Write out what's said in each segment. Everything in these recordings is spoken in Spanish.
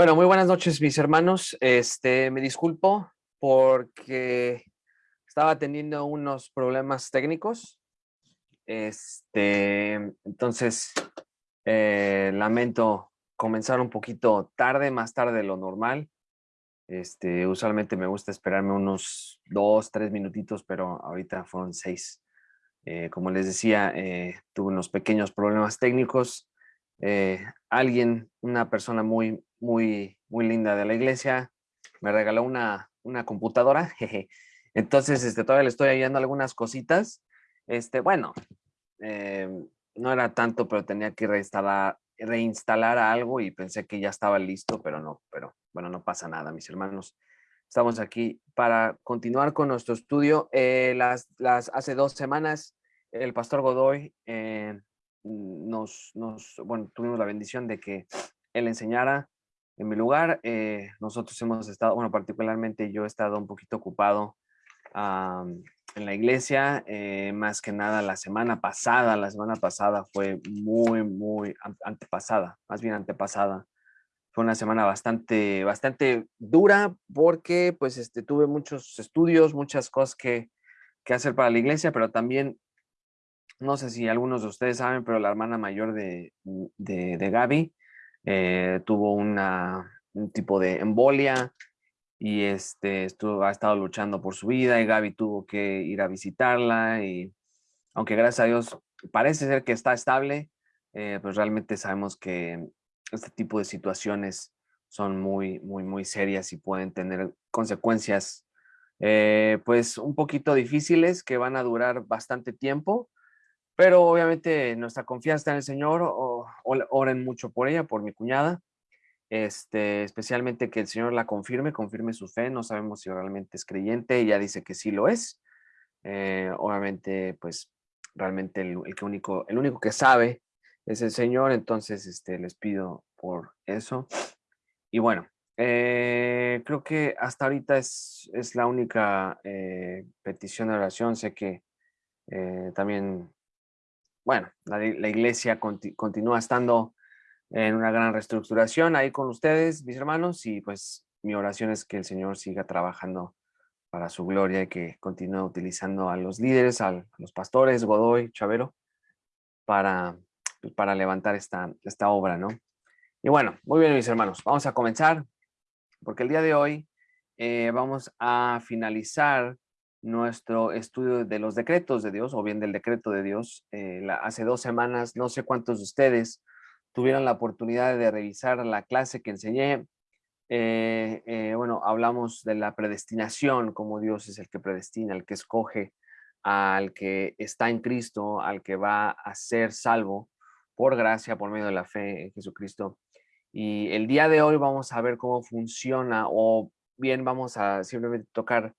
Bueno, muy buenas noches, mis hermanos. Este, me disculpo porque estaba teniendo unos problemas técnicos. Este, entonces, eh, lamento comenzar un poquito tarde, más tarde de lo normal. Este, usualmente me gusta esperarme unos dos, tres minutitos, pero ahorita fueron seis. Eh, como les decía, eh, tuve unos pequeños problemas técnicos. alguien, una persona muy, muy, muy linda de la iglesia, me regaló una, una computadora, entonces este, todavía le estoy ayudando algunas cositas. Este, bueno, em, no era tanto, pero tenía que reinstalar, reinstalar algo y pensé que ya estaba listo, pero no, pero bueno, no pasa nada, mis hermanos. Estamos aquí para continuar con nuestro estudio. Eh, las, las, hace dos semanas, el pastor Godoy eh, nos, nos, bueno, tuvimos la bendición de que él enseñara en mi lugar. Eh, nosotros hemos estado, bueno, particularmente yo he estado un poquito ocupado en la iglesia, eh, más que nada la semana pasada, la semana pasada fue muy, muy antepasada, más bien antepasada. Fue una semana bastante, bastante dura porque pues este, tuve muchos estudios, muchas cosas que, que hacer para la iglesia, pero también, no sé si algunos de ustedes saben, pero la hermana mayor de, de, de Gaby eh, tuvo un tipo de embolia y este, ha estado luchando por su vida y Gaby tuvo que ir a visitarla y aunque gracias a Dios parece ser que está estable, eh, pues realmente sabemos que este tipo de situaciones son muy, muy, muy serias y pueden tener consecuencias eh, pues un poquito difíciles que van a durar bastante tiempo pero obviamente nuestra confianza en el Señor, oren mucho por ella, por mi cuñada, este, especialmente que el Señor la confirme, confirme su fe, no sabemos si realmente es creyente, ella dice que sí lo es, eh, obviamente pues realmente el, único, el único que sabe es el Señor, entonces este, les pido por eso. Y bueno, eh, creo que hasta ahorita es, es la única eh, petición de oración, sé que también bueno, la, iglesia continúa estando en una gran reestructuración ahí con ustedes, mis hermanos, y pues mi oración es que el Señor siga trabajando para su gloria y que continúe utilizando a los líderes, a los pastores, Godoy, Chavero, para, pues, para levantar esta, esta obra, ¿no? Y bueno, muy bien, mis hermanos, vamos a comenzar, porque el día de hoy eh, vamos a finalizar nuestro estudio de los decretos de Dios o bien del decreto de Dios. Eh, hace dos semanas, no sé cuántos de ustedes tuvieron la oportunidad de revisar la clase que enseñé. Eh, eh, bueno, hablamos de la predestinación, como Dios es el que predestina, el que escoge al que está en Cristo, al que va a ser salvo por gracia, por medio de la fe en Jesucristo. Y el día de hoy vamos a ver cómo funciona o bien vamos a simplemente tocar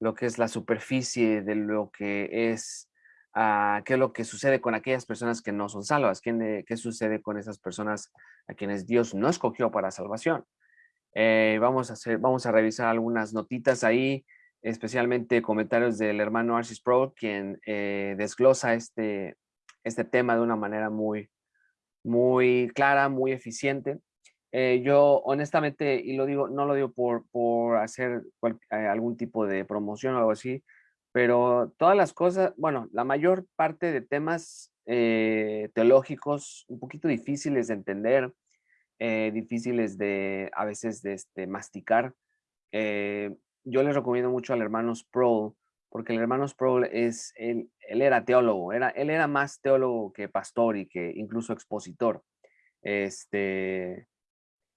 lo que es la superficie de lo que es, uh, qué es lo que sucede con aquellas personas que no son salvas, qué, qué sucede con esas personas a quienes Dios no escogió para salvación. Eh, vamos, a hacer, vamos a revisar algunas notitas ahí, especialmente comentarios del hermano Arcis Pro, quien eh, desglosa este, este tema de una manera muy, muy clara, muy eficiente. Eh, yo honestamente, y lo digo, no lo digo por, por hacer eh, algún tipo de promoción o algo así, pero todas las cosas, bueno, la mayor parte de temas eh, teológicos un poquito difíciles de entender, difíciles de a veces de este, masticar. yo les recomiendo mucho al hermano Sproul, porque el hermano Sproul es, él, él era teólogo, era, él era más teólogo que pastor y que incluso expositor. Este,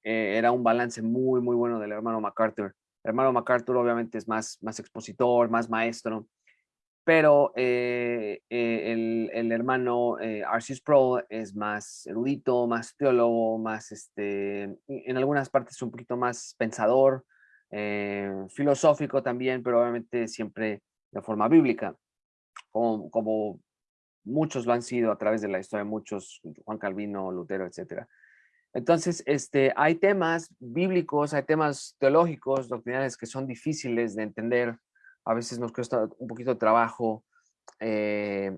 eh, era un balance muy, muy bueno del hermano MacArthur. El hermano MacArthur obviamente es más, más expositor, más maestro, pero eh, eh, el, el, hermano Arceus Pro es más erudito, más teólogo, más, este, en algunas partes un poquito más pensador, filosófico también, pero obviamente siempre de forma bíblica, como, como muchos lo han sido a través de la historia, muchos, Juan Calvino, Lutero, etcétera. Entonces, este, hay temas bíblicos, hay temas teológicos, doctrinales que son difíciles de entender. A veces nos cuesta un poquito de trabajo eh,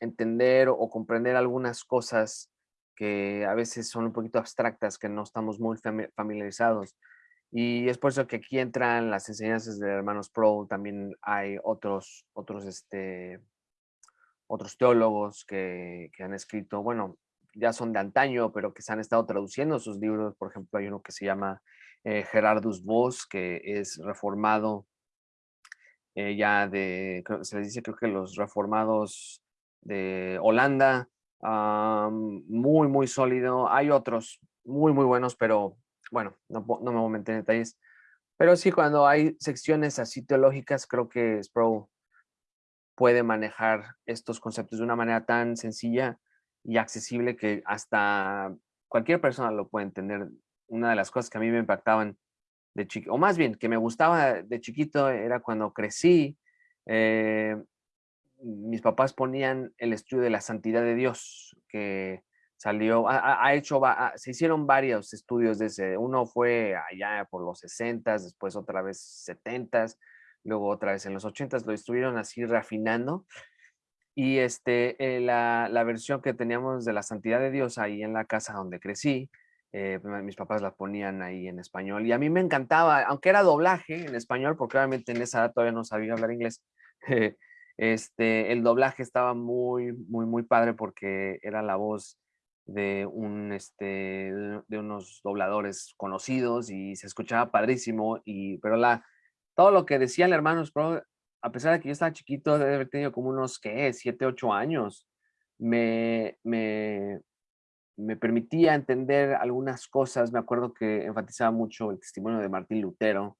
entender o comprender algunas cosas que a veces son un poquito abstractas, que no estamos muy familiarizados. Y es por eso que aquí entran las enseñanzas de hermanos Pro, también hay otros, otros, este, otros teólogos que, que han escrito, bueno, ya son de antaño, pero que se han estado traduciendo sus libros. Por ejemplo, hay uno que se llama eh, Gerardus Voss, que es reformado eh, ya de, se les dice creo que los reformados de Holanda, muy, muy sólido. Hay otros muy, muy buenos, pero bueno, no, no me voy a meter en detalles. Pero sí, cuando hay secciones así teológicas, creo que Sproul puede manejar estos conceptos de una manera tan sencilla y accesible que hasta cualquier persona lo puede entender. Una de las cosas que a mí me impactaban de chiquito, o más bien que me gustaba de chiquito era cuando crecí, eh, mis papás ponían el estudio de la santidad de Dios, que salió, ha, hecho, se hicieron varios estudios de ese, uno fue allá por los 60, después otra vez 70, luego otra vez en los 80, lo estuvieron así refinando. Y este, eh, la, la, versión que teníamos de la santidad de Dios ahí en la casa donde crecí, eh, mis papás la ponían ahí en español y a mí me encantaba, aunque era doblaje en español, porque obviamente en esa edad todavía no sabía hablar inglés, este, el doblaje estaba muy, muy, muy padre porque era la voz de, un, este, de unos dobladores conocidos y se escuchaba padrísimo, y, pero la, todo lo que decían hermanos, a pesar de que yo estaba chiquito, debe haber tenido como unos, ¿qué? Siete, ocho años, me, me, me permitía entender algunas cosas. Me acuerdo que enfatizaba mucho el testimonio de Martín Lutero,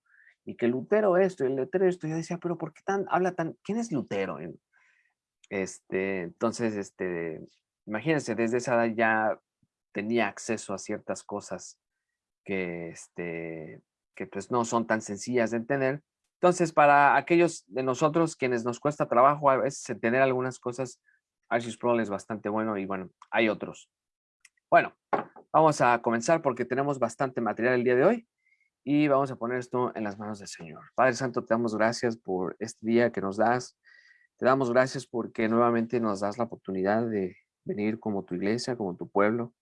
y que Lutero esto, y Lutero esto, yo decía, pero ¿por qué tan, habla tan, quién es Lutero? Este, entonces, este, imagínense, desde esa edad ya tenía acceso a ciertas cosas que, este, que pues no son tan sencillas de entender. Entonces, para aquellos de nosotros quienes nos cuesta trabajo a veces entender algunas cosas, Archie's Pro es bastante bueno y bueno, hay otros. Bueno, vamos a comenzar porque tenemos bastante material el día de hoy y vamos a poner esto en las manos del Señor. Padre Santo, te damos gracias por este día que nos das. Te damos gracias porque nuevamente nos das la oportunidad de venir como tu iglesia, como tu pueblo,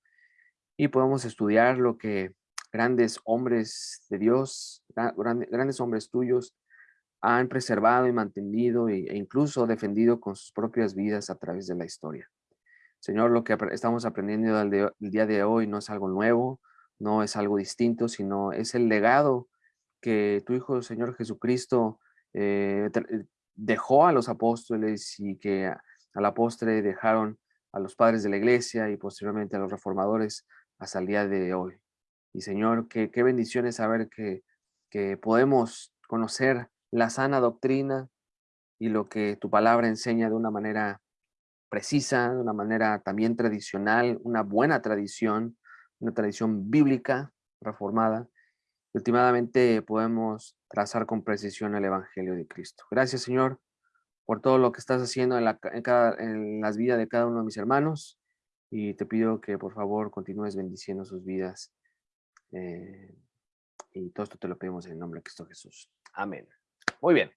y podemos estudiar lo que grandes hombres de Dios, grandes hombres tuyos, han preservado y mantenido e incluso defendido con sus propias vidas a través de la historia. Señor, lo que estamos aprendiendo el día de hoy no es algo nuevo, no es algo distinto, sino es el legado que tu Hijo, Señor Jesucristo, eh, eh, dejó a los apóstoles y que a, la postre dejaron a los padres de la iglesia y posteriormente a los reformadores hasta el día de hoy. Y Señor, qué, bendición es saber que, que podemos conocer la sana doctrina y lo que tu palabra enseña de una manera precisa, de una manera también tradicional, una buena tradición, una tradición bíblica reformada. últimamente podemos trazar con precisión el Evangelio de Cristo. Gracias, Señor, por todo lo que estás haciendo en, la, en, cada, en las vidas de cada uno de mis hermanos. Y te pido que por favor continúes bendiciendo sus vidas. Eh, y todo esto te lo pedimos en el nombre de Cristo Jesús. Amén. Muy bien.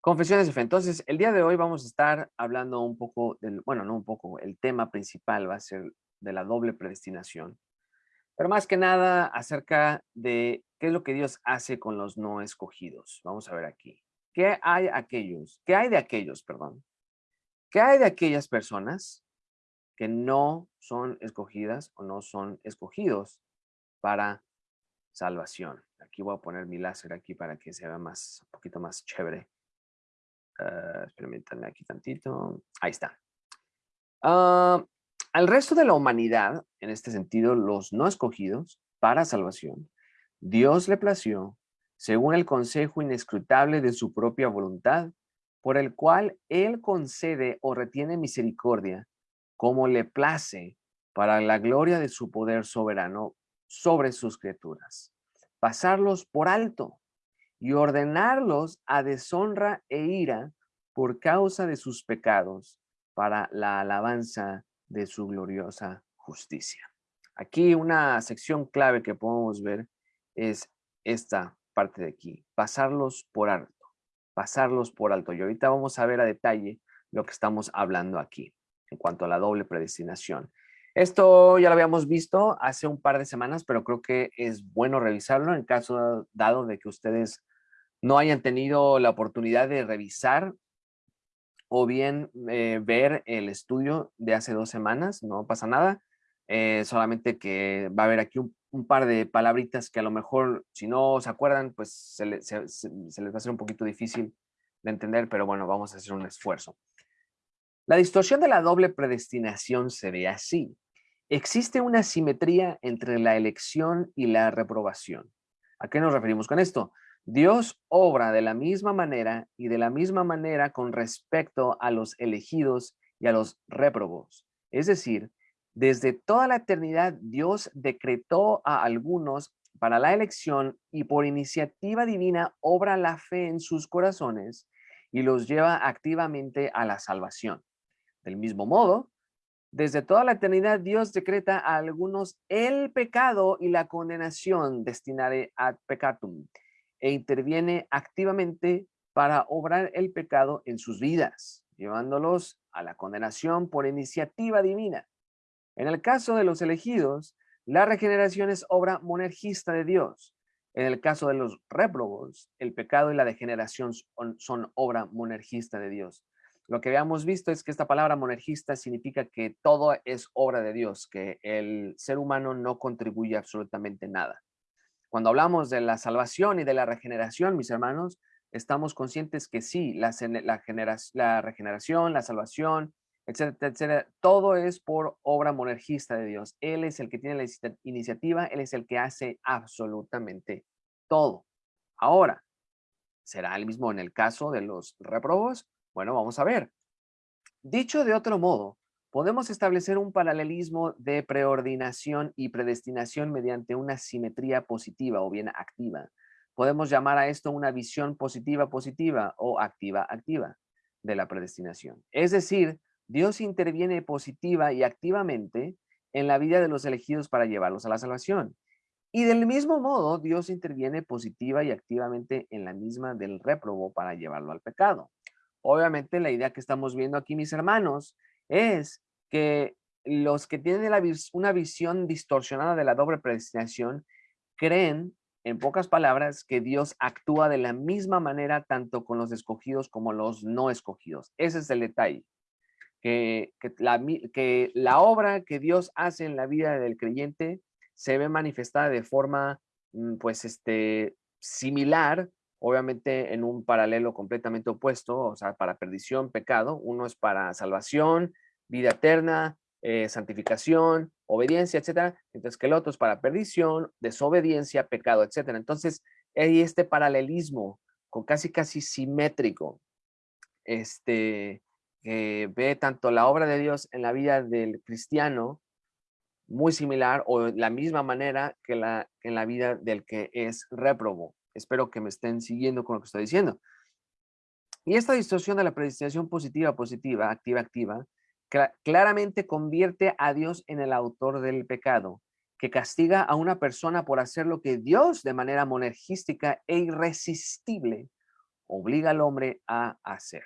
Confesiones fe. Entonces, el día de hoy vamos a estar hablando un poco del, bueno, no un poco, el tema principal va a ser de la doble predestinación, pero más que nada acerca de qué es lo que Dios hace con los no escogidos. Vamos a ver aquí. ¿Qué hay aquellos? ¿Qué hay de aquellos, perdón? ¿Qué hay de aquellas personas que no son escogidas o no son escogidos para salvación? Aquí voy a poner mi láser aquí para que se vea más, un poquito más chévere. Uh, aquí tantito. Ahí está. Uh, al resto de la humanidad, en este sentido, los no escogidos para salvación, Dios le plació, según el consejo inescrutable de su propia voluntad, por el cual Él concede o retiene misericordia, como le place, para la gloria de su poder soberano sobre sus criaturas, pasarlos por alto y ordenarlos a deshonra e ira por causa de sus pecados, para la alabanza de su gloriosa justicia. Aquí una sección clave que podemos ver es esta parte de aquí, pasarlos por alto, pasarlos por alto. Y ahorita vamos a ver a detalle lo que estamos hablando aquí en cuanto a la doble predestinación. Esto ya lo habíamos visto hace un par de semanas, pero creo que es bueno revisarlo en caso dado de que ustedes no hayan tenido la oportunidad de revisar o bien eh, ver el estudio de hace dos semanas, no pasa nada, eh, solamente que va a haber aquí un, par de palabritas que a lo mejor, si no se acuerdan, pues se, les va a hacer un poquito difícil de entender, pero bueno, vamos a hacer un esfuerzo. La distorsión de la doble predestinación se ve así. Existe una simetría entre la elección y la reprobación. ¿A qué nos referimos con esto? Dios obra de la misma manera y de la misma manera con respecto a los elegidos y a los réprobos. Es decir, desde toda la eternidad Dios decretó a algunos para la elección y por iniciativa divina obra la fe en sus corazones y los lleva activamente a la salvación. Del mismo modo, desde toda la eternidad Dios decreta a algunos el pecado y la condenación destinada ad peccatum e interviene activamente para obrar el pecado en sus vidas, llevándolos a la condenación por iniciativa divina. En el caso de los elegidos, la regeneración es obra monergista de Dios. En el caso de los réprobos, el pecado y la degeneración son, obra monergista de Dios. Lo que habíamos visto es que esta palabra monergista significa que todo es obra de Dios, que el ser humano no contribuye absolutamente nada. Cuando hablamos de la salvación y de la regeneración, mis hermanos, estamos conscientes que sí, la, la, la regeneración, la salvación, etcétera, etcétera, todo es por obra monergista de Dios. Él es el que tiene la iniciativa, Él es el que hace absolutamente todo. Ahora, ¿será el mismo en el caso de los reprobos? Bueno, vamos a ver. Dicho de otro modo, Podemos establecer un paralelismo de preordinación y predestinación mediante una simetría positiva o bien activa. Podemos llamar a esto una visión positiva positiva o activa activa de la predestinación. Es decir, Dios interviene positiva y activamente en la vida de los elegidos para llevarlos a la salvación. Y del mismo modo, Dios interviene positiva y activamente en la misma del réprobo para llevarlo al pecado. Obviamente, la idea que estamos viendo aquí, mis hermanos, es que los que tienen una visión distorsionada de la doble predestinación creen, en pocas palabras, que Dios actúa de la misma manera tanto con los escogidos como los no escogidos. Ese es el detalle. Que, la, que la obra que Dios hace en la vida del creyente se ve manifestada de forma, mm, pues, este, similar, obviamente en un paralelo completamente opuesto, o sea, para perdición, pecado. Uno es para salvación, vida eterna, eh, santificación, obediencia, etcétera, entonces que el otro es para perdición, desobediencia, pecado, etcétera. Entonces, hay este paralelismo con casi casi simétrico, este, que ve tanto la obra de Dios en la vida del cristiano, muy similar o la misma manera que la, en la vida del que es réprobo. Espero que me estén siguiendo con lo que estoy diciendo. Y esta distorsión de la predestinación positiva, positiva, activa, activa, claramente convierte a Dios en el autor del pecado, que castiga a una persona por hacer lo que Dios de manera monergística e irresistible obliga al hombre a hacer.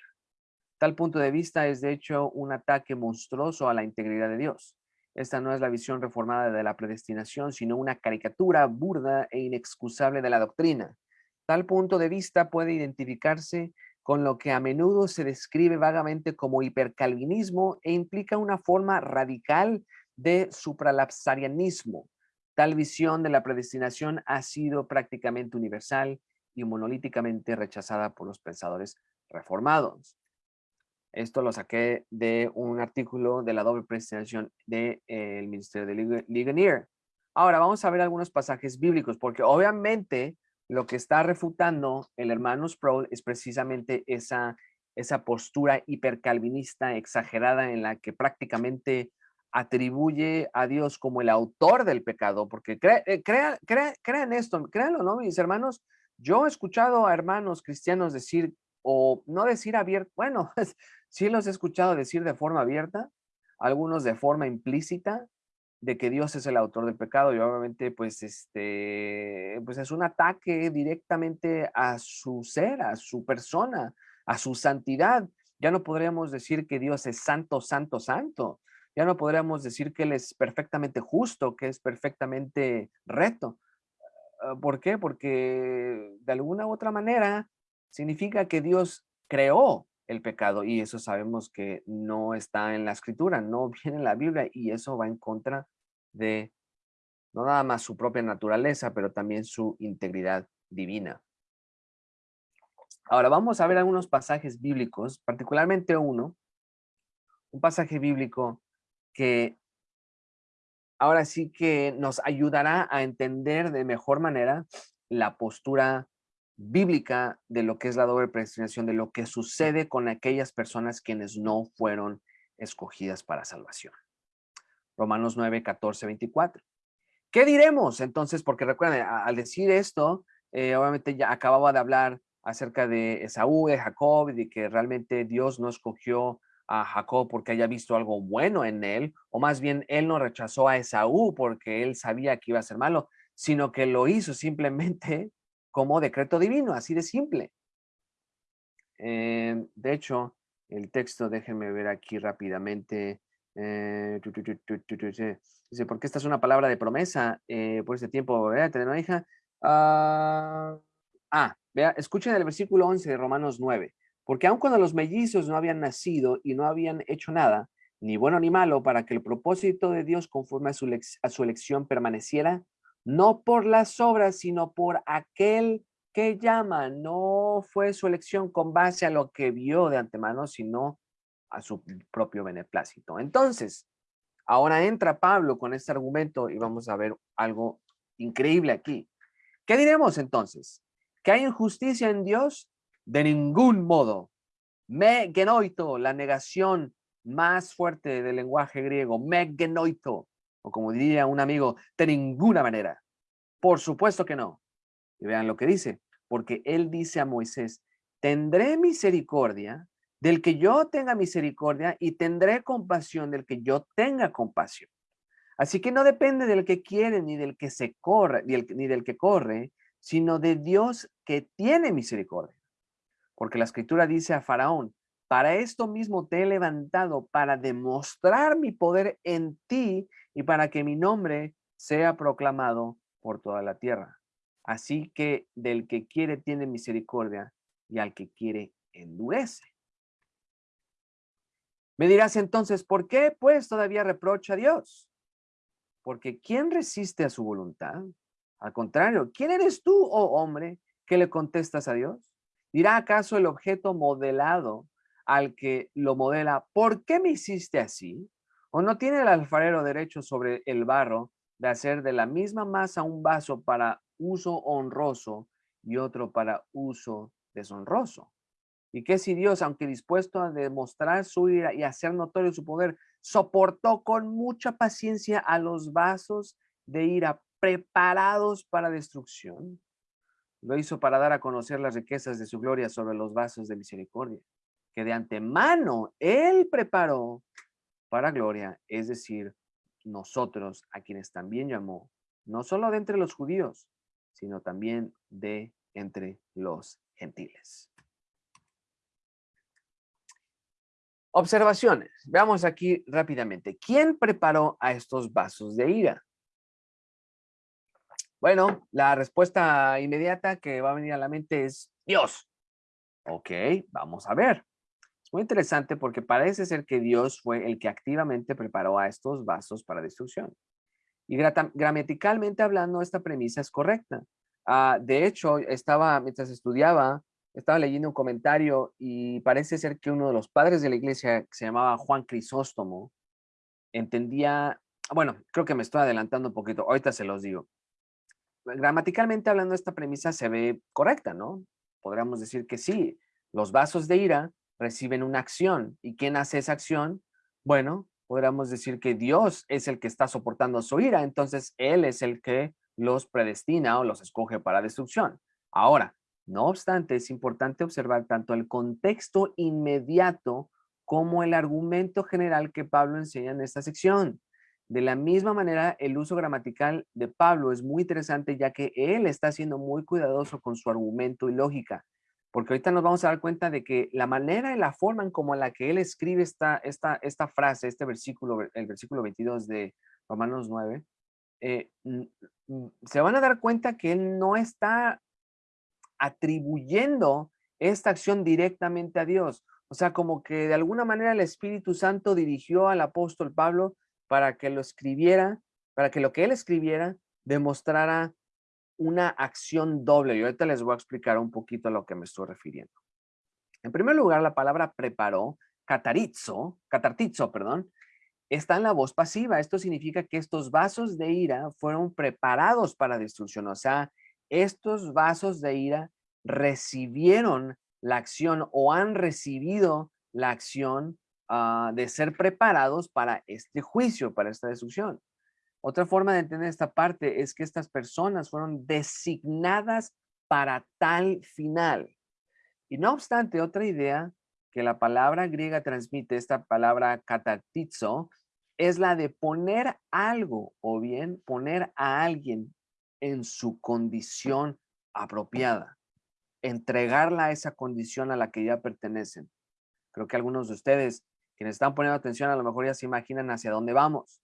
Tal punto de vista es de hecho un ataque monstruoso a la integridad de Dios. Esta no es la visión reformada de la predestinación, sino una caricatura burda e inexcusable de la doctrina. Tal punto de vista puede identificarse con lo que a menudo se describe vagamente como hipercalvinismo e implica una forma radical de supralapsarianismo. Tal visión de la predestinación ha sido prácticamente universal y monolíticamente rechazada por los pensadores reformados. Esto lo saqué de un artículo de la doble predestinación del de, Ministerio de Ligonier. Ahora vamos a ver algunos pasajes bíblicos, porque obviamente lo que está refutando el hermano Sproul es precisamente esa, esa postura hipercalvinista exagerada en la que prácticamente atribuye a Dios como el autor del pecado, porque eh, crean esto, créanlo, ¿no, mis hermanos? Yo he escuchado a hermanos cristianos decir, o no decir abierto, bueno, sí los he escuchado decir de forma abierta, algunos de forma implícita, de que Dios es el autor del pecado y obviamente pues este pues es un ataque directamente a su ser, a su persona, a su santidad. Ya no podríamos decir que Dios es santo, santo, santo, Ya no podríamos decir que Él es perfectamente justo, que es perfectamente recto. Ah, ¿Por qué? Porque de alguna u otra manera significa que Dios creó el pecado y eso sabemos que no está en la escritura, no viene en la Biblia y eso va en contra de no nada más su propia naturaleza, pero también su integridad divina. Ahora vamos a ver algunos pasajes bíblicos, particularmente uno, un pasaje bíblico que ahora sí que nos ayudará a entender de mejor manera la postura bíblica de lo que es la doble predestinación, de lo que sucede con aquellas personas quienes no fueron escogidas para salvación. Romanos 9, 14, 24. ¿Qué diremos entonces? Porque recuerden, al decir esto, eh, obviamente ya acababa de hablar acerca de Esaú, de Jacob, y de que realmente Dios no escogió a Jacob porque haya visto algo bueno en él, o más bien él no rechazó a Esaú porque él sabía que iba a ser malo, sino que lo hizo simplemente como decreto divino, así de simple. Eh, de hecho, el texto, déjenme ver aquí rápidamente. Eh, dice, porque esta es una palabra de promesa eh, por este tiempo, ¿verdad? Tener una hija. ah, ah vea, escuchen el versículo 11 de Romanos 9. Porque aun cuando los mellizos no habían nacido y no habían hecho nada, ni bueno ni malo, para que el propósito de Dios conforme a su, a su elección permaneciera, no por las obras, sino por aquel que llama. No fue su elección con base a lo que vio de antemano, sino a su propio beneplácito. Entonces, ahora entra Pablo con este argumento y vamos a ver algo increíble aquí. ¿Qué diremos entonces? ¿Que hay injusticia en Dios? De ningún modo. Me genoito, la negación más fuerte del lenguaje griego, me genoito, o como diría un amigo, de ninguna manera. Por supuesto que no. Y vean lo que dice, porque él dice a Moisés, tendré misericordia del que yo tenga misericordia y tendré compasión del que yo tenga compasión. Así que no depende del que quiere ni del que se corre, ni, ni del que corre, sino de Dios que tiene misericordia. Porque la escritura dice a Faraón, para esto mismo te he levantado, para demostrar mi poder en ti y para que mi nombre sea proclamado por toda la tierra. Así que del que quiere tiene misericordia y al que quiere endurece. Me dirás entonces, ¿por qué pues todavía reprocha a Dios? Porque ¿quién resiste a su voluntad? Al contrario, ¿quién eres tú, oh hombre, que le contestas a Dios? ¿Dirá acaso el objeto modelado al que lo modela, ¿por qué me hiciste así? ¿O no tiene el alfarero derecho sobre el barro de hacer de la misma masa un vaso para uso honroso y otro para uso deshonroso? Y que si Dios, aunque dispuesto a demostrar su ira y hacer notorio su poder, soportó con mucha paciencia a los vasos de ira preparados para destrucción, lo hizo para dar a conocer las riquezas de su gloria sobre los vasos de misericordia, que de antemano Él preparó para gloria, es decir, nosotros a quienes también llamó, no solo de entre los judíos, sino también de entre los gentiles. Observaciones. Veamos aquí rápidamente. ¿Quién preparó a estos vasos de ira? Bueno, la respuesta inmediata que va a venir a la mente es Dios. Ok, vamos a ver. Muy interesante porque parece ser que Dios fue el que activamente preparó a estos vasos para destrucción. Y gramaticalmente hablando, esta premisa es correcta. Ah, de hecho, estaba, mientras estudiaba, estaba leyendo un comentario y parece ser que uno de los padres de la iglesia, que se llamaba Juan Crisóstomo, entendía, bueno, creo que me estoy adelantando un poquito, ahorita se los digo gramaticalmente hablando, esta premisa se ve correcta, ¿no? Podríamos decir que sí, los vasos de ira reciben una acción. ¿Y quién hace esa acción? Bueno, podríamos decir que Dios es el que está soportando su ira, entonces Él es el que los predestina o los escoge para destrucción. Ahora, no obstante, es importante observar tanto el contexto inmediato como el argumento general que Pablo enseña en esta sección. De la misma manera, el uso gramatical de Pablo es muy interesante ya que él está siendo muy cuidadoso con su argumento y lógica. Porque ahorita nos vamos a dar cuenta de que la manera y la forma en como la que él escribe esta, esta, esta frase, este versículo, el versículo 22 de Romanos 9, eh, se van a dar cuenta que él no está atribuyendo esta acción directamente a Dios. O sea, como que de alguna manera el Espíritu Santo dirigió al apóstol Pablo para que lo escribiera, para que lo que él escribiera demostrara una acción doble. Y ahorita les voy a explicar un poquito a lo que me estoy refiriendo. En primer lugar, la palabra preparó, catarizo, catartizo, perdón, está en la voz pasiva. Esto significa que estos vasos de ira fueron preparados para destrucción. O sea, estos vasos de ira recibieron la acción o han recibido la acción ah, de ser preparados para este juicio, para esta destrucción. Otra forma de entender esta parte es que estas personas fueron designadas para tal final. Y no obstante, otra idea que la palabra griega transmite, esta palabra katartizo, es la de poner algo o bien poner a alguien en su condición apropiada, entregarla a esa condición a la que ya pertenecen. Creo que algunos de ustedes, quienes están poniendo atención, a lo mejor ya se imaginan hacia dónde vamos.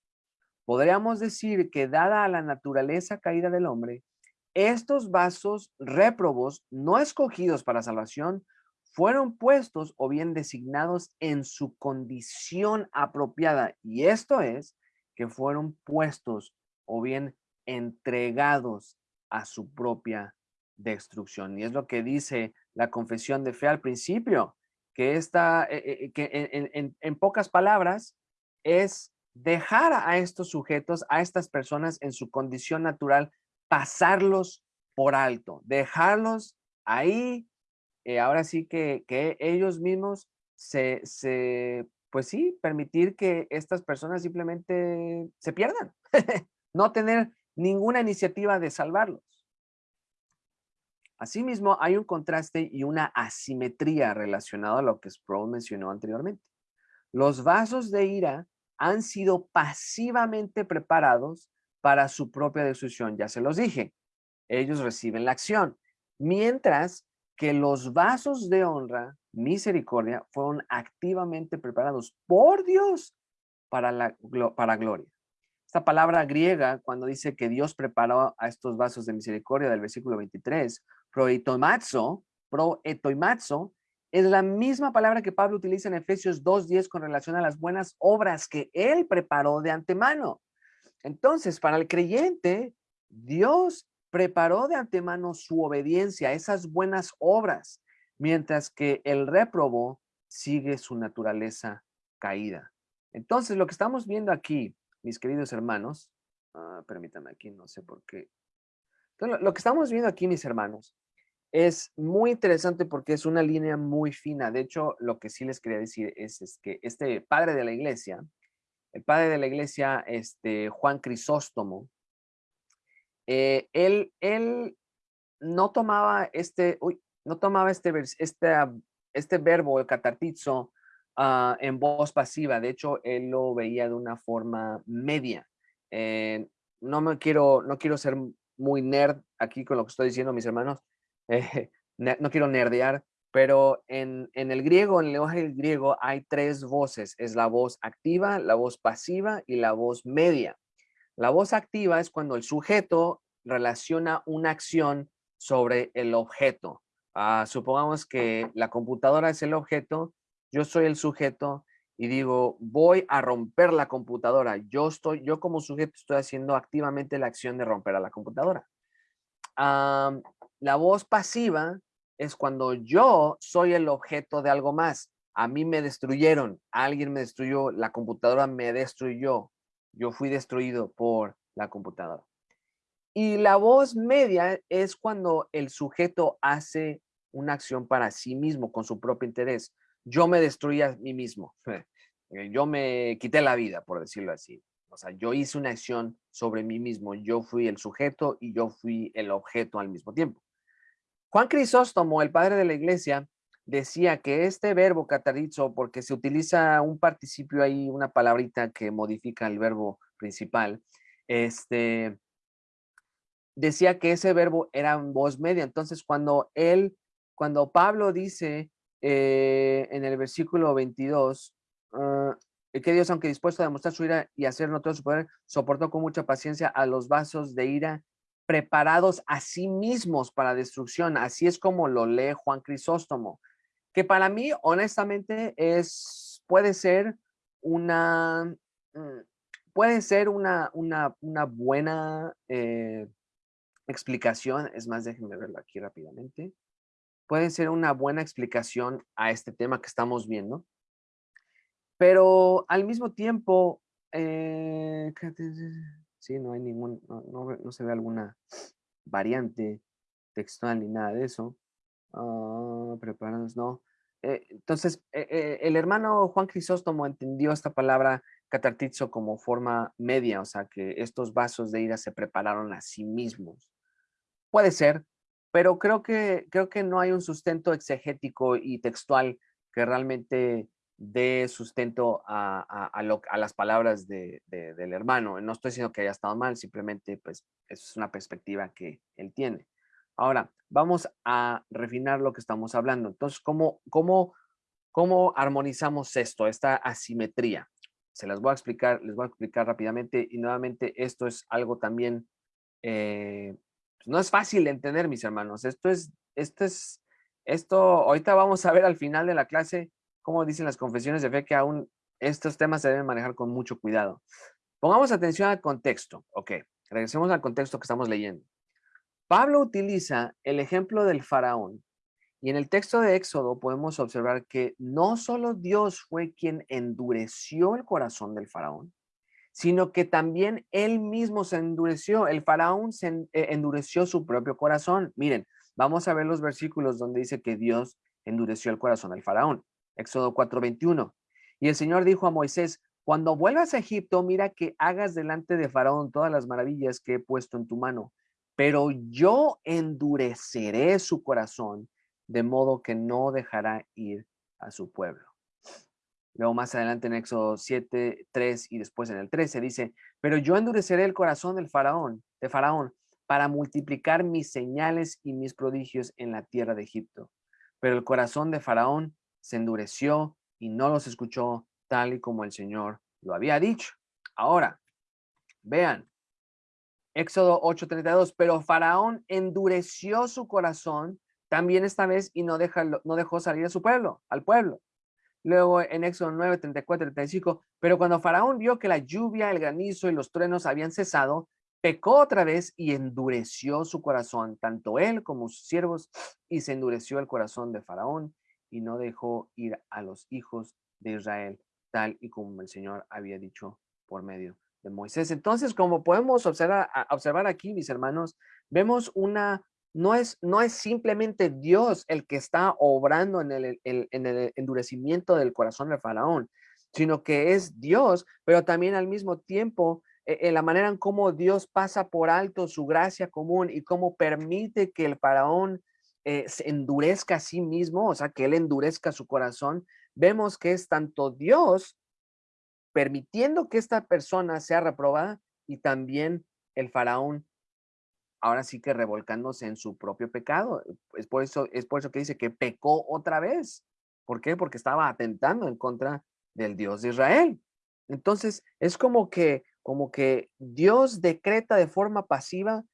Podríamos decir que dada la naturaleza caída del hombre, estos vasos réprobos no escogidos para salvación fueron puestos o bien designados en su condición apropiada. Y esto es que fueron puestos o bien entregados a su propia destrucción. Y es lo que dice la confesión de fe al principio, que, esta, eh, eh, que en, en pocas palabras es dejar a estos sujetos, a estas personas en su condición natural, pasarlos por alto, dejarlos ahí, eh, ahora sí que, que ellos mismos se, se, pues sí, permitir que estas personas simplemente se pierdan, no tener ninguna iniciativa de salvarlos. Asimismo, hay un contraste y una asimetría relacionado a lo que Sproul mencionó anteriormente. Los vasos de ira han sido pasivamente preparados para su propia destrucción. Ya se los dije, ellos reciben la acción, mientras que los vasos de honra, misericordia, fueron activamente preparados por Dios para, la, para gloria. Esta palabra griega, cuando dice que Dios preparó a estos vasos de misericordia del versículo 23, proetoimazo, proetoimazo, es la misma palabra que Pablo utiliza en Efesios 2.10 con relación a las buenas obras que él preparó de antemano. Entonces, para el creyente, Dios preparó de antemano su obediencia, esas buenas obras, mientras que el réprobo sigue su naturaleza caída. Entonces, lo que estamos viendo aquí, mis queridos hermanos, ah, permítanme aquí, no sé por qué. lo que estamos viendo aquí, mis hermanos, es muy interesante porque es una línea muy fina. De hecho, lo que sí les quería decir es, que este padre de la iglesia, el padre de la iglesia, este Juan Crisóstomo, eh, él, él no tomaba este, uy, no tomaba este, este, este verbo, el catartizo, ah, en voz pasiva. De hecho, él lo veía de una forma media. Eh, no me quiero, no quiero ser muy nerd aquí con lo que estoy diciendo, mis hermanos, eh, no quiero nerdear, pero en, en, el griego, en el lenguaje griego, hay tres voces. Es la voz activa, la voz pasiva y la voz media. La voz activa es cuando el sujeto relaciona una acción sobre el objeto. Ah, supongamos que la computadora es el objeto, yo soy el sujeto y digo, voy a romper la computadora. Yo, estoy, yo como sujeto estoy haciendo activamente la acción de romper a la computadora la voz pasiva es cuando yo soy el objeto de algo más. A mí me destruyeron, alguien me destruyó, la computadora me destruyó. Yo fui destruido por la computadora. Y la voz media es cuando el sujeto hace una acción para sí mismo, con su propio interés. Yo me destruí a mí mismo. Yo me quité la vida, por decirlo así. O sea, yo hice una acción sobre mí mismo. Yo fui el sujeto y yo fui el objeto al mismo tiempo. Juan Crisóstomo, el padre de la iglesia, decía que este verbo catarizo, porque se utiliza un participio ahí, una palabrita que modifica el verbo principal, este, decía que ese verbo era en voz media. Entonces, cuando él cuando Pablo dice eh, en el versículo 22, ah, que Dios, aunque dispuesto a demostrar su ira y hacer notorio su poder, soportó con mucha paciencia a los vasos de ira preparados a sí mismos para destrucción. Así es como lo lee Juan Crisóstomo, que para mí, honestamente, es, puede ser una, mm, puede ser una, una, una buena eh, explicación. Es más, déjenme verlo aquí rápidamente. Puede ser una buena explicación a este tema que estamos viendo. Pero al mismo tiempo, eh, sí, no hay ningún, no, se ve alguna variante textual ni nada de eso. Preparados, no. Eh, entonces, eh, el hermano Juan Crisóstomo entendió esta palabra catartizo como forma media, o sea, que estos vasos de ira se prepararon a sí mismos. Puede ser, pero creo que, creo que no hay un sustento exegético y textual que realmente dé sustento a, las palabras del hermano. No estoy diciendo que haya estado mal, simplemente pues es una perspectiva que él tiene. Ahora, vamos a refinar lo que estamos hablando. Entonces, ¿cómo, cómo, cómo armonizamos esto, esta asimetría? Se las voy a explicar, les voy a explicar rápidamente y nuevamente esto es algo también, eh, pues, no es fácil de entender, mis hermanos. Esto es, esto es, esto, ahorita vamos a ver al final de la clase como dicen las confesiones de fe, que aún estos temas se deben manejar con mucho cuidado. Pongamos atención al contexto. Ok, regresemos al contexto que estamos leyendo. Pablo utiliza el ejemplo del faraón y en el texto de Éxodo podemos observar que no solo Dios fue quien endureció el corazón del faraón, sino que también él mismo se endureció. El faraón se eh, endureció su propio corazón. Miren, vamos a ver los versículos donde dice que Dios endureció el corazón del faraón. Éxodo 4:21. Y el Señor dijo a Moisés, cuando vuelvas a Egipto, mira que hagas delante de Faraón todas las maravillas que he puesto en tu mano, pero yo endureceré su corazón, de modo que no dejará ir a su pueblo. Luego más adelante en Éxodo 7, 3 y después en el 13 dice, pero yo endureceré el corazón del faraón, de Faraón, para multiplicar mis señales y mis prodigios en la tierra de Egipto. Pero el corazón de Faraón se endureció y no los escuchó tal y como el Señor lo había dicho. Ahora, vean, Éxodo 8:32, pero Faraón endureció su corazón también esta vez y no, no dejó salir a su pueblo, al pueblo. Luego en Éxodo 9, 34, 35, pero cuando Faraón vio que la lluvia, el granizo y los truenos habían cesado, pecó otra vez y endureció su corazón, tanto él como sus siervos, y se endureció el corazón de Faraón y no dejó ir a los hijos de Israel, tal y como el Señor había dicho por medio de Moisés. Entonces, como podemos observar, observar aquí, mis hermanos, vemos una, no es, no es simplemente Dios el que está obrando en el, en endurecimiento del corazón del faraón, sino que es Dios, pero también al mismo tiempo en eh, la manera en cómo Dios pasa por alto su gracia común y cómo permite que el faraón eh, se endurezca a sí mismo, o sea, que él endurezca su corazón, vemos que es tanto Dios permitiendo que esta persona sea reprobada y también el faraón ahora sí que revolcándose en su propio pecado. Es por eso, es por eso que dice que pecó otra vez. ¿Por qué? Porque estaba atentando en contra del Dios de Israel. Entonces, es como que, como que Dios decreta de forma pasiva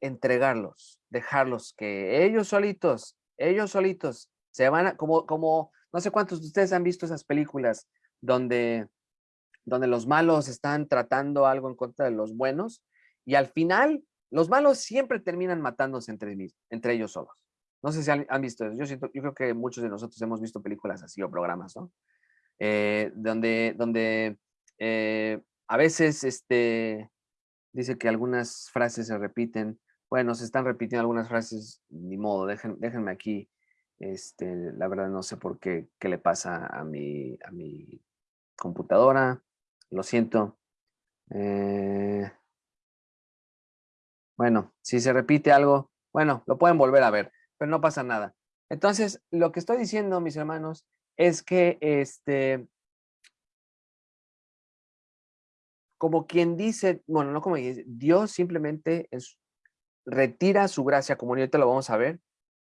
entregarlos, dejarlos, que ellos solitos, ellos solitos se van a, como, como, no sé cuántos de ustedes han visto esas películas donde, donde los malos están tratando algo en contra de los buenos y al final los malos siempre terminan matándose entre, entre ellos solos. No sé si han, visto eso. Yo, siento, yo creo que muchos de nosotros hemos visto películas así o programas, ¿no? Eh, donde, donde eh, a veces este, dice que algunas frases se repiten bueno, se están repitiendo algunas frases, ni modo, déjenme aquí. Este, la verdad no sé por qué, qué le pasa a mi, a mi computadora. Lo siento. Eh, bueno, si se repite algo, bueno, lo pueden volver a ver, pero no pasa nada. Entonces, lo que estoy diciendo, mis hermanos, es que este, como quien dice, bueno, no como dice, Dios simplemente es, retira su gracia, como ahorita lo vamos a ver,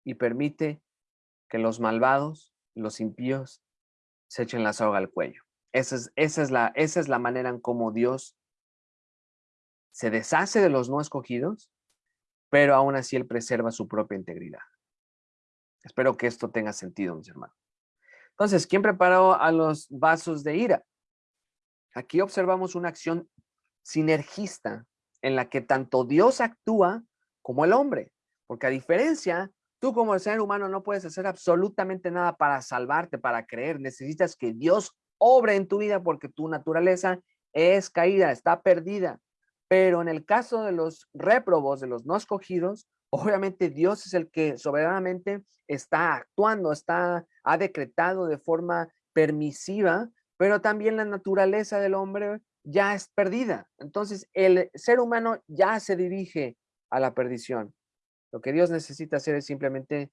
y permite que los malvados, los impíos, se echen la soga al cuello. Esa es, esa es, la, esa es la manera en cómo Dios se deshace de los no escogidos, pero aún así Él preserva su propia integridad. Espero que esto tenga sentido, mis hermanos. Entonces, ¿quién preparó a los vasos de ira? Aquí observamos una acción sinergista en la que tanto Dios actúa como el hombre. Porque a diferencia, tú como ser humano no puedes hacer absolutamente nada para salvarte, para creer. Necesitas que Dios obre en tu vida porque tu naturaleza es caída, está perdida. Pero en el caso de los réprobos, de los no escogidos, obviamente Dios es el que soberanamente está actuando, está, ha decretado de forma permisiva, pero también la naturaleza del hombre ya es perdida. Entonces el ser humano ya se dirige a la perdición. Lo que Dios necesita hacer es simplemente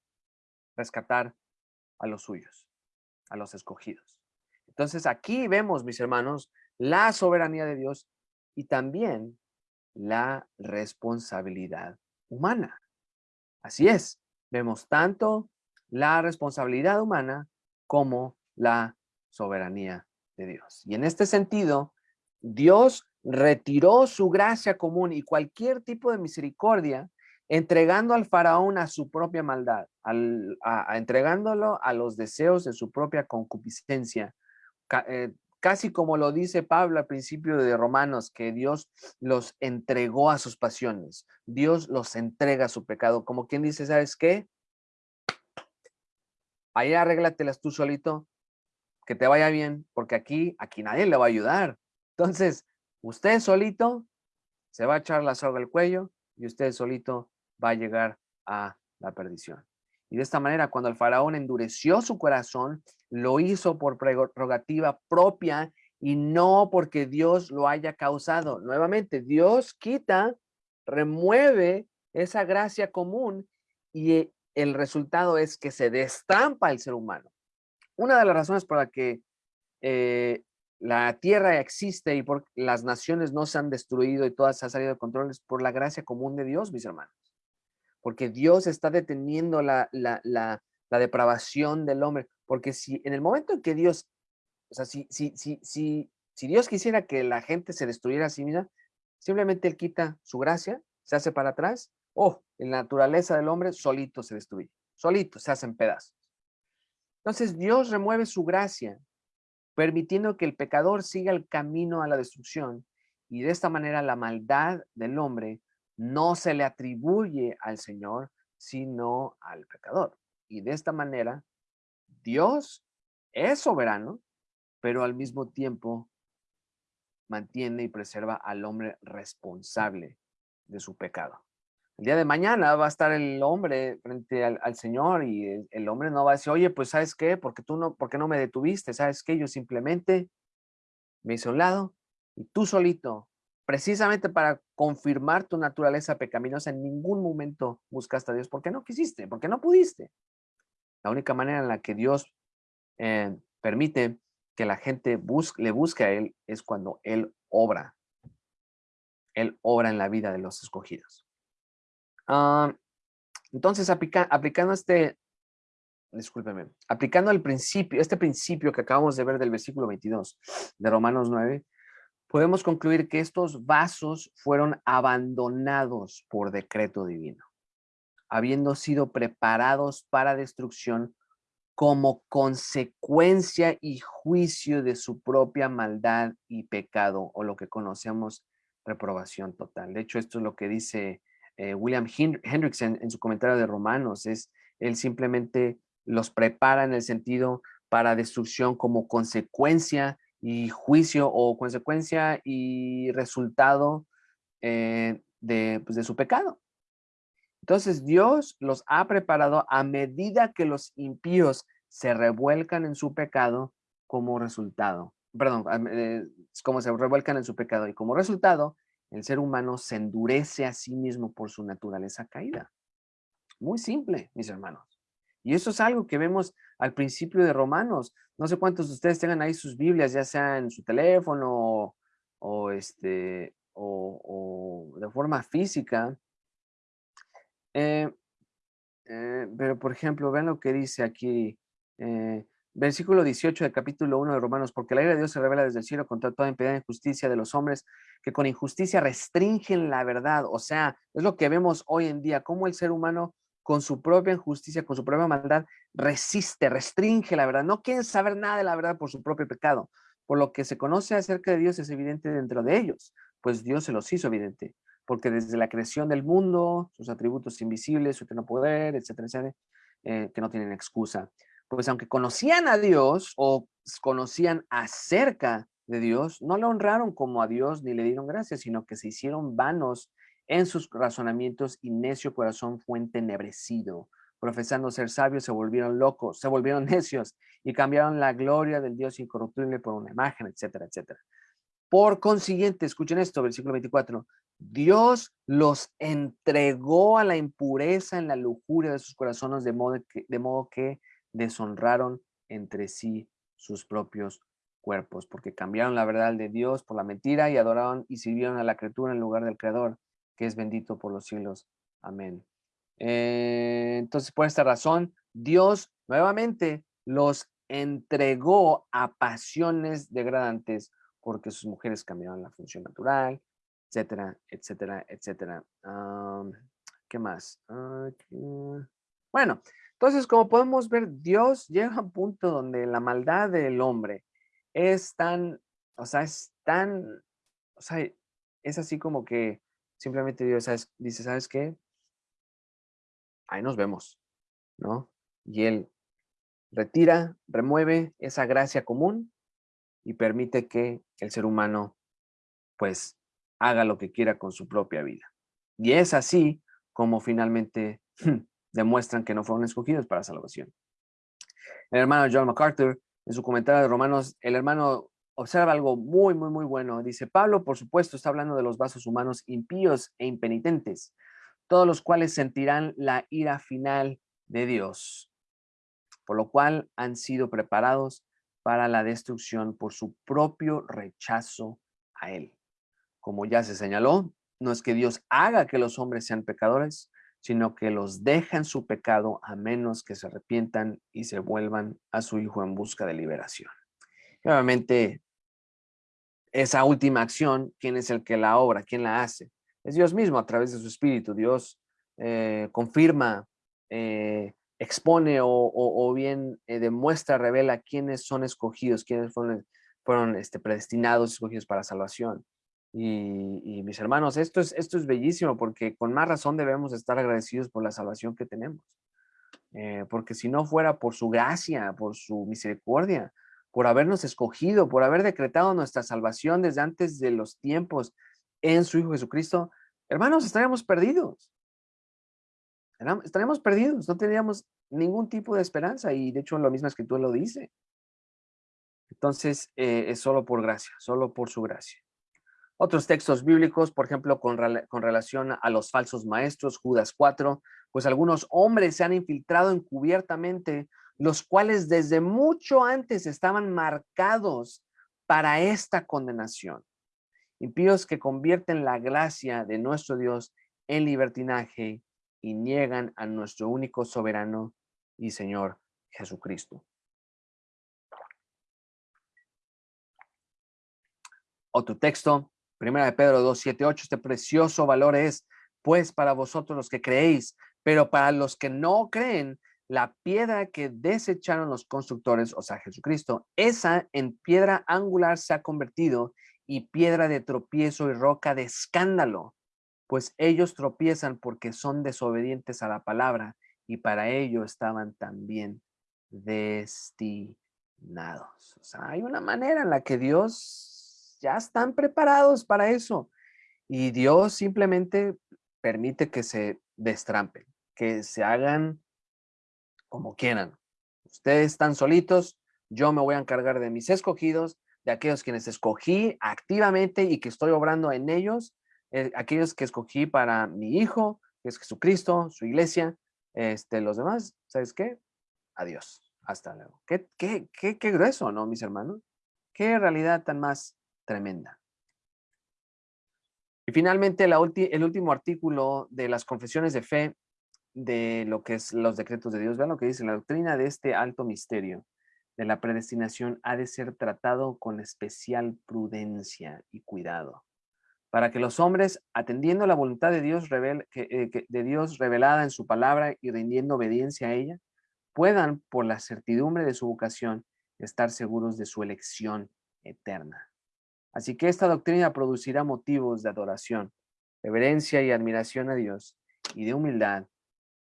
rescatar a los suyos, a los escogidos. Entonces aquí vemos, mis hermanos, la soberanía de Dios y también la responsabilidad humana. Así es, vemos tanto la responsabilidad humana como la soberanía de Dios. Y en este sentido, Dios retiró su gracia común y cualquier tipo de misericordia, entregando al faraón a su propia maldad, al, entregándolo a los deseos de su propia concupiscencia, eh, casi como lo dice Pablo al principio de Romanos, que Dios los entregó a sus pasiones, Dios los entrega a su pecado, como quien dice, ¿sabes qué? Ahí arréglatelas tú solito, que te vaya bien, porque aquí, aquí nadie le va a ayudar. Entonces, usted solito se va a echar la soga al cuello y usted solito va a llegar a la perdición. Y de esta manera, cuando el faraón endureció su corazón, lo hizo por prerrogativa propia y no porque Dios lo haya causado. Nuevamente, Dios quita, remueve esa gracia común y eh, el resultado es que se destampa el ser humano. Una de las razones por la que eh, la tierra existe y por las naciones no se han destruido y todas se han salido de control es por la gracia común de Dios, mis hermanos porque Dios está deteniendo la, la, depravación del hombre, porque si en el momento en que Dios, o sea, si, si, si, si, si Dios quisiera que la gente se destruyera a sí misma, simplemente Él quita su gracia, se hace para atrás, oh, en la naturaleza del hombre solito se destruye, solito se hacen pedazos. Entonces Dios remueve su gracia, permitiendo que el pecador siga el camino a la destrucción, y de esta manera la maldad del hombre no se le atribuye al Señor, sino al pecador. Y de esta manera, Dios es soberano, pero al mismo tiempo mantiene y preserva al hombre responsable de su pecado. El día de mañana va a estar el hombre frente al, Señor y el, hombre no va a decir, oye, pues ¿sabes qué? Porque tú no, ¿por qué no me detuviste? ¿Sabes qué? Yo simplemente me hice a un lado y tú solito precisamente para confirmar tu naturaleza pecaminosa, en ningún momento buscaste a Dios porque no quisiste, porque no pudiste. La única manera en la que Dios eh, permite que la gente le busque a Él es cuando Él obra. Él obra en la vida de los escogidos. Ah, entonces, aplicando este, discúlpeme, aplicando el principio, este principio que acabamos de ver del versículo 22 de Romanos 9, podemos concluir que estos vasos fueron abandonados por decreto divino, habiendo sido preparados para destrucción como consecuencia y juicio de su propia maldad y pecado, o lo que conocemos reprobación total. De hecho, esto es lo que dice eh, William Hendrickson en su comentario de Romanos, es él simplemente los prepara en el sentido para destrucción como consecuencia y juicio o consecuencia y resultado eh, de, pues, de su pecado. Entonces Dios los ha preparado a medida que los impíos se revuelcan en su pecado como resultado. Perdón, eh, como se revuelcan en su pecado y como resultado el ser humano se endurece a sí mismo por su naturaleza caída. Muy simple, mis hermanos. Y eso es algo que vemos al principio de Romanos. No sé cuántos de ustedes tengan ahí sus Biblias, ya sea en su teléfono o, este, o, de forma física. Eh, eh, pero, por ejemplo, vean lo que dice aquí, eh, versículo 18 del capítulo 1 de Romanos, porque la ira de Dios se revela desde el cielo contra toda impiedad e injusticia de los hombres, que con injusticia restringen la verdad. O sea, es lo que vemos hoy en día, cómo el ser humano con su propia injusticia, con su propia maldad, resiste, restringe la verdad. No quieren saber nada de la verdad por su propio pecado. Por lo que se conoce acerca de Dios es evidente dentro de ellos, pues Dios se los hizo evidente porque desde la creación del mundo, sus atributos invisibles, su eterno poder, etcétera, etcétera, eh, que no tienen excusa. Pues aunque conocían a Dios o conocían acerca de Dios, no le honraron como a Dios ni le dieron gracias, sino que se hicieron vanos en sus razonamientos y necio corazón fue entenebrecido. Profesando ser sabios, se volvieron locos, se volvieron necios y cambiaron la gloria del Dios incorruptible por una imagen, etcétera, etcétera. Por consiguiente, escuchen esto, versículo 24, Dios los entregó a la impureza en la lujuria de sus corazones, de modo que, de modo que deshonraron entre sí sus propios cuerpos, porque cambiaron la verdad de Dios por la mentira y adoraron y sirvieron a la criatura en lugar del Creador, que es bendito por los siglos. Amén. Eh, entonces, por esta razón, Dios nuevamente los entregó a pasiones degradantes porque sus mujeres cambiaron la función natural, etcétera, etcétera, etcétera. ¿Qué más? Bueno, entonces, como podemos ver, Dios llega a un punto donde la maldad del hombre es tan, o sea, es tan, o sea, es así como que simplemente Dios dice, ¿sabes qué? Ahí nos vemos, ¿no? Y Él retira, remueve esa gracia común y permite que el ser humano pues haga lo que quiera con su propia vida. Y es así como finalmente demuestran que no fueron escogidos para salvación. El hermano John MacArthur, en su comentario de Romanos, el hermano observa algo muy, muy, muy bueno. Dice, Pablo, por supuesto, está hablando de los vasos humanos impíos e impenitentes, todos los cuales sentirán la ira final de Dios, por lo cual han sido preparados para la destrucción por su propio rechazo a Él. Como ya se señaló, no es que Dios haga que los hombres sean pecadores, sino que los deja en su pecado a menos que se arrepientan y se vuelvan a su Hijo en busca de liberación. Y obviamente, esa última acción, ¿quién es el que la obra? ¿Quién la hace? Es Dios mismo a través de su Espíritu. Dios eh, confirma eh, expone o, bien eh, demuestra, revela quiénes son escogidos, quiénes fueron, fueron este, predestinados, escogidos para salvación. Y, mis hermanos, esto es, esto es bellísimo porque con más razón debemos estar agradecidos por la salvación que tenemos. Eh, porque si no fuera por su gracia, por su misericordia, por habernos escogido, por haber decretado nuestra salvación desde antes de los tiempos en su Hijo Jesucristo, hermanos, estaríamos perdidos estaríamos perdidos, no tendríamos ningún tipo de esperanza y de hecho la misma escritura lo dice. Entonces eh, es solo por gracia, solo por su gracia. Otros textos bíblicos, por ejemplo, con, relación a los falsos maestros, Judas 4, pues algunos hombres se han infiltrado encubiertamente, los cuales desde mucho antes estaban marcados para esta condenación. Impíos que convierten la gracia de nuestro Dios en libertinaje y niegan a nuestro único soberano y Señor Jesucristo. Otro texto, primera de Pedro 2, 7, 8, este precioso valor es, pues para vosotros los que creéis, pero para los que no creen, la piedra que desecharon los constructores, o sea, Jesucristo, esa en piedra angular se ha convertido y piedra de tropiezo y roca de escándalo pues ellos tropiezan porque son desobedientes a la palabra y para ello estaban también destinados. O sea, hay una manera en la que Dios ya están preparados para eso y Dios simplemente permite que se destrampen, que se hagan como quieran. Ustedes están solitos, yo me voy a encargar de mis escogidos, de aquellos quienes escogí activamente y que estoy obrando en ellos eh, aquellos que escogí para mi hijo, que es Jesucristo, su iglesia, este, los demás, ¿sabes qué? Adiós, hasta luego. Qué, qué, qué, qué grueso, ¿no, mis hermanos? Qué realidad tan más tremenda. Y finalmente, el último artículo de las confesiones de fe de lo que es los decretos de Dios. Vean lo que dice, la doctrina de este alto misterio de la predestinación ha de ser tratado con especial prudencia y cuidado, para que los hombres, atendiendo la voluntad de Dios, eh, de Dios revelada en su palabra y rindiendo obediencia a ella, puedan, por la certidumbre de su vocación, estar seguros de su elección eterna. Así que esta doctrina producirá motivos de adoración, reverencia y admiración a Dios, y de humildad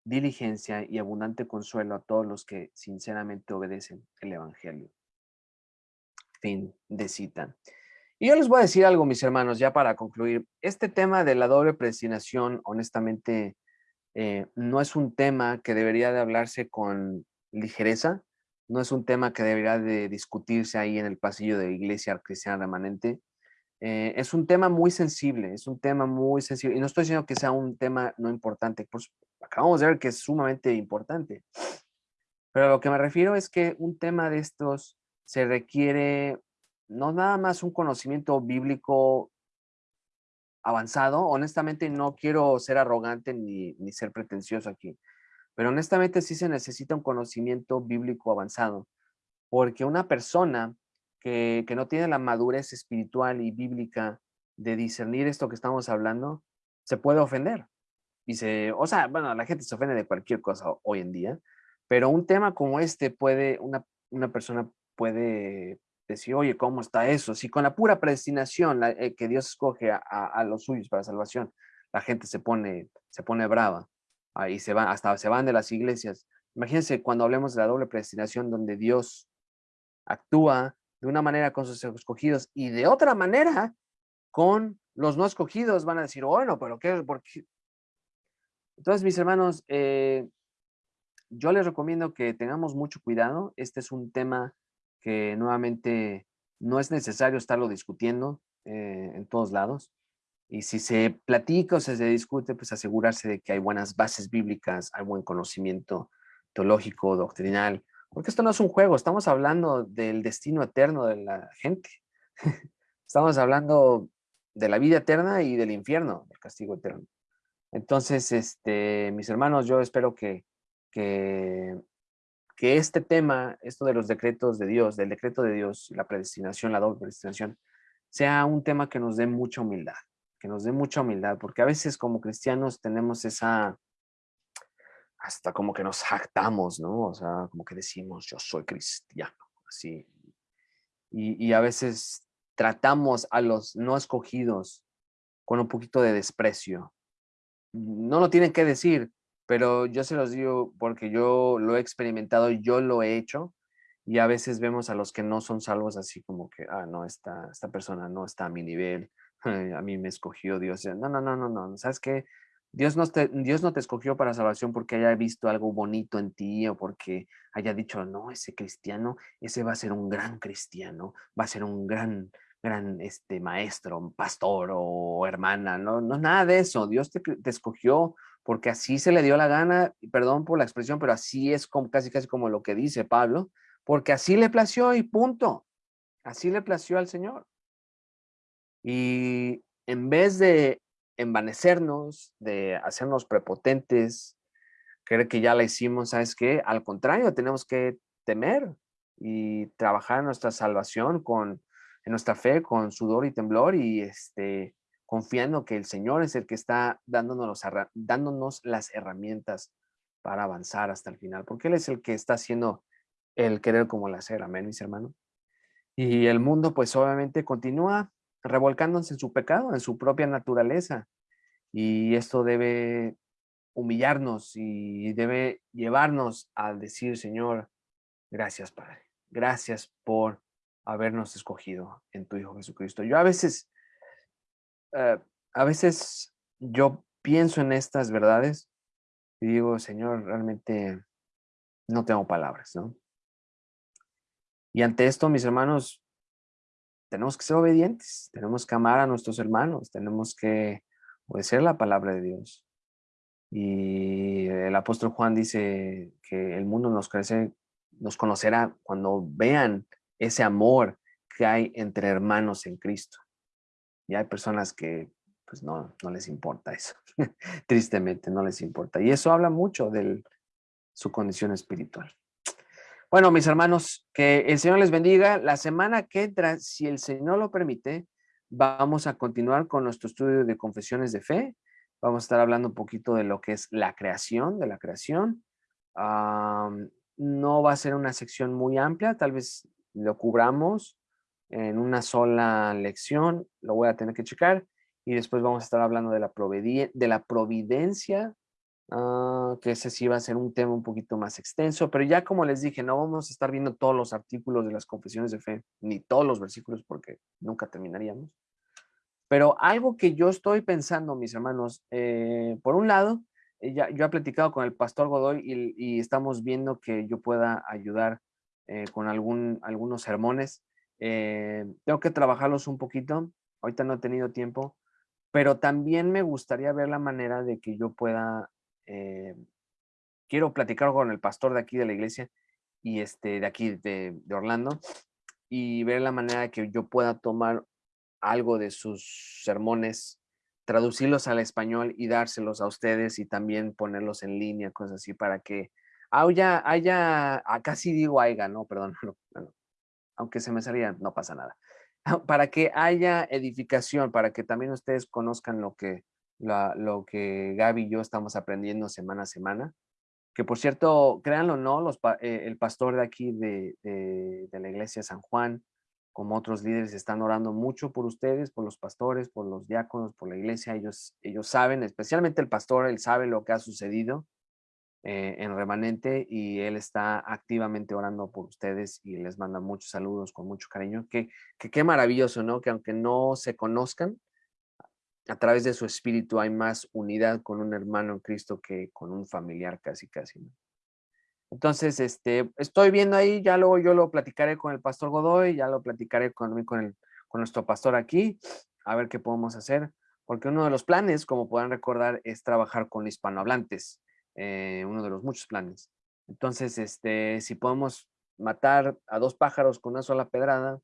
diligencia y abundante consuelo a todos los que sinceramente obedecen el Evangelio. Fin de cita. Y yo les voy a decir algo, mis hermanos, ya para concluir. Este tema de la doble predestinación, honestamente, eh, no es un tema que debería de hablarse con ligereza, no es un tema que debería de discutirse ahí en el pasillo de la iglesia cristiana remanente. Eh, es un tema muy sensible, es un tema muy sensible. Y no estoy diciendo que sea un tema no importante, pues acabamos de ver que es sumamente importante. Pero lo que me refiero es que un tema de estos se requiere no nada más un conocimiento bíblico avanzado. Honestamente no quiero ser arrogante ni, ni ser pretencioso aquí, pero honestamente sí se necesita un conocimiento bíblico avanzado, porque una persona que, que no tiene la madurez espiritual y bíblica de discernir esto que estamos hablando, se puede ofender y se, o sea, bueno, la gente se ofende de cualquier cosa hoy en día, pero un tema como este puede, una, una persona puede decir, oye, ¿cómo está eso? Si con la pura predestinación eh, que Dios escoge a, a, los suyos para salvación, la gente se pone, se pone brava ahí se van, hasta se van de las iglesias. Imagínense cuando hablemos de la doble predestinación donde Dios actúa de una manera con sus escogidos y de otra manera con los no escogidos, van a decir, bueno, pero ¿qué? ¿Por qué? Entonces, mis hermanos, eh, yo les recomiendo que tengamos mucho cuidado. Este es un tema que nuevamente no es necesario estarlo discutiendo eh, en todos lados. Y si se platica o se discute, pues asegurarse de que hay buenas bases bíblicas, hay buen conocimiento teológico, doctrinal, porque esto no es un juego, estamos hablando del destino eterno de la gente. estamos hablando de la vida eterna y del infierno, del castigo eterno. Entonces, este, mis hermanos, yo espero que, que, que este tema, esto de los decretos de Dios, del decreto de Dios, la predestinación, la doble predestinación, sea un tema que nos dé mucha humildad, que nos dé mucha humildad, porque a veces como cristianos tenemos esa, hasta como que nos jactamos, ¿no? O sea, como que decimos, yo soy cristiano, así. Y, y a veces tratamos a los no escogidos con un poquito de desprecio, no lo tienen que decir, pero yo se los digo porque yo lo he experimentado, yo lo he hecho y a veces vemos a los que no son salvos así como que, ah, no, esta, esta persona no está a mi nivel, a mí me escogió Dios. No, no, no, no, no, ¿sabes qué? Dios no, te, Dios no te escogió para salvación porque haya visto algo bonito en ti o porque haya dicho, no, ese cristiano, ese va a ser un gran cristiano, va a ser un gran gran este, maestro, pastor o hermana, no, no nada de eso. Dios te, escogió porque así se le dio la gana, perdón por la expresión, pero así es como, casi casi como lo que dice Pablo, porque así le plació y punto. Así le plació al Señor. Y en vez de envanecernos, de hacernos prepotentes, creer que ya la hicimos, ¿sabes qué? Al contrario, tenemos que temer y trabajar en nuestra salvación con en nuestra fe con sudor y temblor y este, confiando que el Señor es el que está dándonos, dándonos las herramientas para avanzar hasta el final, porque Él es el que está haciendo el querer como el hacer, amén, mis hermanos. Y el mundo pues obviamente continúa revolcándose en su pecado, en su propia naturaleza, y esto debe humillarnos y debe llevarnos a decir, Señor, gracias Padre, gracias por habernos escogido en tu Hijo Jesucristo. Yo a veces, eh, a veces yo pienso en estas verdades y digo, Señor, realmente no tengo palabras, ¿no? Y ante esto, mis hermanos, tenemos que ser obedientes, tenemos que amar a nuestros hermanos, tenemos que obedecer la palabra de Dios. Y el apóstol Juan dice que el mundo nos crece, nos conocerá cuando vean ese amor que hay entre hermanos en Cristo. Y hay personas que pues no, no les importa eso. Tristemente, no les importa. Y eso habla mucho de su condición espiritual. Bueno, mis hermanos, que el Señor les bendiga. La semana que entra, si el Señor lo permite, vamos a continuar con nuestro estudio de confesiones de fe. Vamos a estar hablando un poquito de lo que es la creación, de la creación. no va a ser una sección muy amplia, tal vez lo cubramos en una sola lección, lo voy a tener que checar y después vamos a estar hablando de la, de la providencia, ah, que ese sí va a ser un tema un poquito más extenso, pero ya como les dije, no vamos a estar viendo todos los artículos de las confesiones de fe, ni todos los versículos porque nunca terminaríamos. Pero algo que yo estoy pensando, mis hermanos, eh, por un lado, eh, ya, yo he platicado con el pastor Godoy y, estamos viendo que yo pueda ayudar eh, con algún, algunos sermones. tengo que trabajarlos un poquito, ahorita no he tenido tiempo, pero también me gustaría ver la manera de que yo pueda, quiero platicar con el pastor de aquí de la iglesia y este, de aquí de, Orlando y ver la manera que yo pueda tomar algo de sus sermones, traducirlos al español y dárselos a ustedes y también ponerlos en línea, cosas así, para que haya, haya acá sí digo haya, no, perdón, aunque se me salía, no pasa nada, para que haya edificación, para que también ustedes conozcan lo que, lo que Gaby y yo estamos aprendiendo semana a semana. Que por cierto, créanlo o no, los, eh, el pastor de aquí de, de, la iglesia San Juan, como otros líderes están orando mucho por ustedes, por los pastores, por los diáconos, por la iglesia. Ellos, ellos saben, especialmente el pastor, él sabe lo que ha sucedido eh, en remanente y él está activamente orando por ustedes y les manda muchos saludos con mucho cariño. Que, qué maravilloso, ¿no? Que aunque no se conozcan, a través de su espíritu hay más unidad con un hermano en Cristo que con un familiar casi, casi. Entonces, este, estoy viendo ahí, ya luego yo lo platicaré con el pastor Godoy, ya lo platicaré con, con, el, con nuestro pastor aquí, a ver qué podemos hacer, porque uno de los planes, como podrán recordar, es trabajar con hispanohablantes, eh, uno de los muchos planes. Entonces, este, si podemos matar a dos pájaros con una sola pedrada,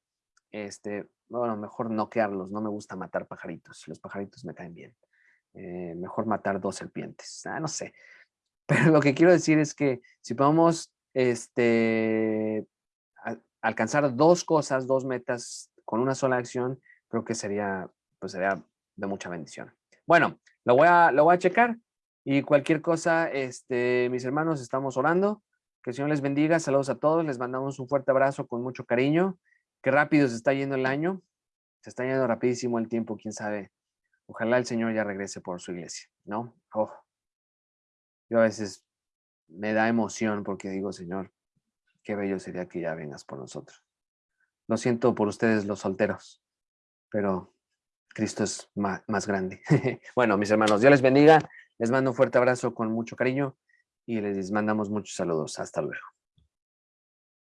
este, bueno, mejor noquearlos, no me gusta matar pajaritos, los pajaritos me caen bien. Eh, mejor matar dos serpientes, ah, no sé. Pero lo que quiero decir es que si podemos este, alcanzar dos cosas, dos metas con una sola acción, creo que sería, pues sería de mucha bendición. Bueno, lo voy a, lo voy a checar y cualquier cosa, este, mis hermanos, estamos orando. Que el Señor les bendiga. Saludos a todos. Les mandamos un fuerte abrazo con mucho cariño. Qué rápido se está yendo el año. Se está yendo rapidísimo el tiempo, quién sabe. Ojalá el Señor ya regrese por su iglesia, ¿no? Oh, yo a veces me da emoción porque digo, Señor, qué bello sería que ya vengas por nosotros. Lo siento por ustedes los solteros, pero Cristo es más, más grande. bueno, mis hermanos, Dios les bendiga. Les mando un fuerte abrazo con mucho cariño y les mandamos muchos saludos. Hasta luego.